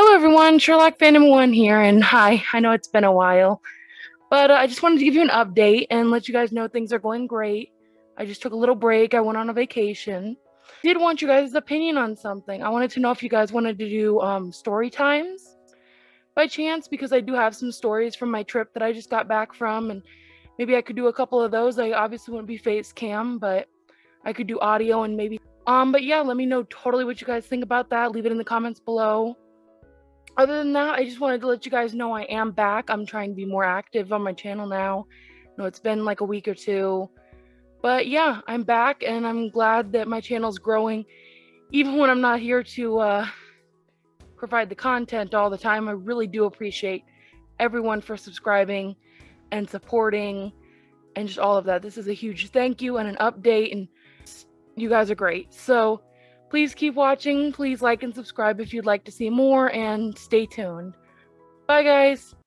Hello, everyone. Sherlock Phantom One here, and hi. I know it's been a while, but uh, I just wanted to give you an update and let you guys know things are going great. I just took a little break. I went on a vacation. Did want you guys' opinion on something. I wanted to know if you guys wanted to do um, story times by chance, because I do have some stories from my trip that I just got back from, and maybe I could do a couple of those. I obviously wouldn't be face cam, but I could do audio and maybe. Um, but yeah, let me know totally what you guys think about that. Leave it in the comments below other than that, I just wanted to let you guys know I am back. I'm trying to be more active on my channel now. No, it's been like a week or two. But yeah, I'm back and I'm glad that my channel's growing. Even when I'm not here to uh, provide the content all the time, I really do appreciate everyone for subscribing and supporting and just all of that. This is a huge thank you and an update and you guys are great. So Please keep watching. Please like and subscribe if you'd like to see more, and stay tuned. Bye, guys.